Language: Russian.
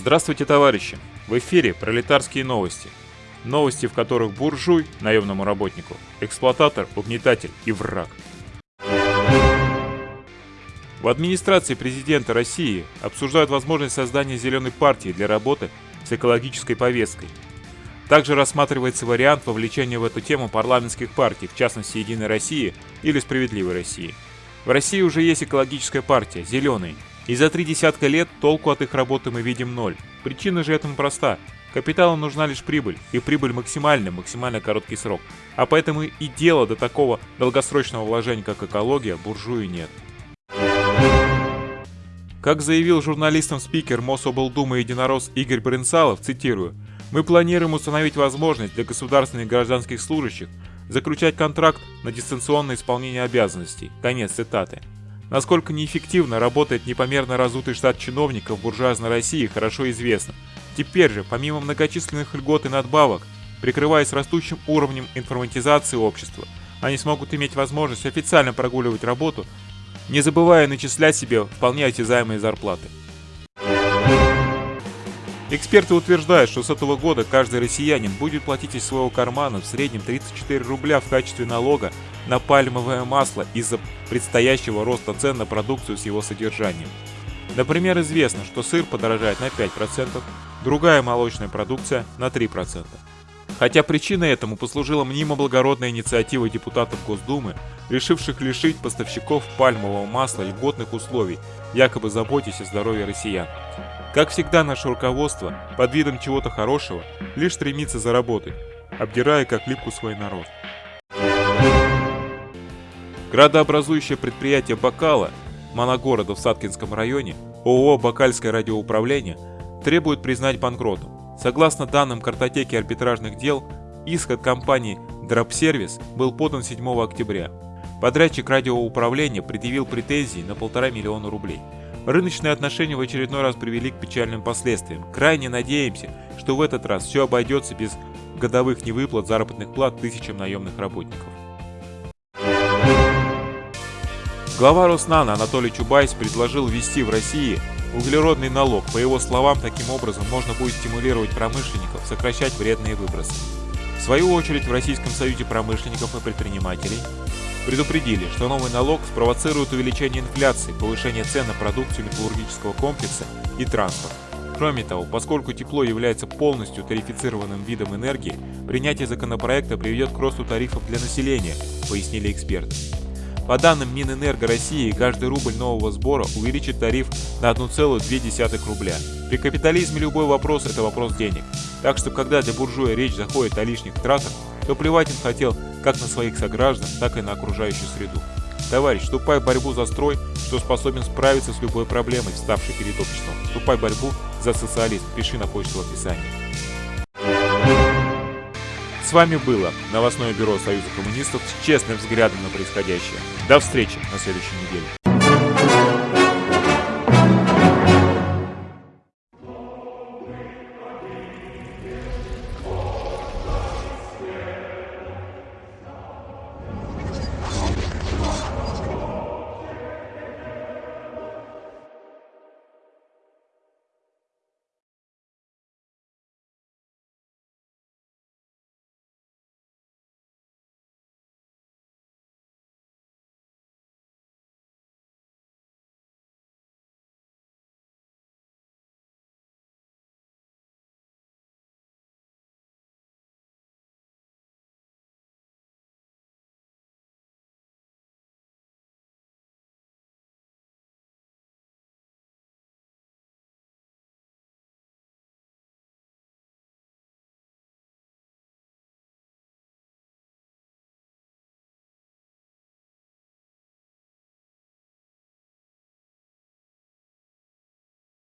Здравствуйте, товарищи! В эфире пролетарские новости. Новости, в которых буржуй, наемному работнику, эксплуататор, угнетатель и враг. В администрации президента России обсуждают возможность создания зеленой партии для работы с экологической повесткой. Также рассматривается вариант вовлечения в эту тему парламентских партий, в частности Единой России или Справедливой России. В России уже есть экологическая партия, зеленые, и за три десятка лет толку от их работы мы видим ноль. Причина же этому проста. Капиталу нужна лишь прибыль, и прибыль максимальная, максимально короткий срок. А поэтому и дела до такого долгосрочного вложения, как экология, буржуи нет. Как заявил журналистам спикер Мособлдумы единорос Игорь Брынсалов, цитирую, «Мы планируем установить возможность для государственных и гражданских служащих заключать контракт на дистанционное исполнение обязанностей». Конец цитаты. Насколько неэффективно работает непомерно разутый штат чиновников буржуазной России, хорошо известно. Теперь же, помимо многочисленных льгот и надбавок, прикрываясь растущим уровнем информатизации общества, они смогут иметь возможность официально прогуливать работу, не забывая начислять себе вполне осязаемые зарплаты. Эксперты утверждают, что с этого года каждый россиянин будет платить из своего кармана в среднем 34 рубля в качестве налога на пальмовое масло из-за предстоящего роста цен на продукцию с его содержанием. Например, известно, что сыр подорожает на 5%, другая молочная продукция на 3%. Хотя причиной этому послужила мнимо благородная инициатива депутатов Госдумы, решивших лишить поставщиков пальмового масла льготных условий, якобы заботясь о здоровье россиян. Как всегда, наше руководство, под видом чего-то хорошего, лишь стремится заработать, обдирая как липку свой народ. Градообразующее предприятие «Бакала» моногорода в Саткинском районе, ООО «Бакальское радиоуправление» требует признать банкротом. Согласно данным картотеки арбитражных дел, иск от компании Дропсервис был подан 7 октября. Подрядчик радиоуправления предъявил претензии на полтора миллиона рублей. Рыночные отношения в очередной раз привели к печальным последствиям. Крайне надеемся, что в этот раз все обойдется без годовых невыплат заработных плат тысячам наемных работников. Глава Роснана Анатолий Чубайс предложил ввести в России углеродный налог. По его словам, таким образом можно будет стимулировать промышленников сокращать вредные выбросы. В свою очередь в Российском союзе промышленников и предпринимателей предупредили, что новый налог спровоцирует увеличение инфляции, повышение цен на продукцию металлургического комплекса и транспорт. Кроме того, поскольку тепло является полностью тарифицированным видом энергии, принятие законопроекта приведет к росту тарифов для населения, пояснили эксперты. По данным Минэнерго России, каждый рубль нового сбора увеличит тариф на 1,2 рубля. При капитализме любой вопрос – это вопрос денег. Так что, когда для буржуя речь заходит о лишних тратах, то плевать он хотел как на своих сограждан, так и на окружающую среду. Товарищ, вступай в борьбу за строй, что способен справиться с любой проблемой, вставшей перед обществом. Вступай в борьбу за социализм. Пиши на почту в описании. С вами было новостное бюро Союза коммунистов с честным взглядом на происходящее. До встречи на следующей неделе.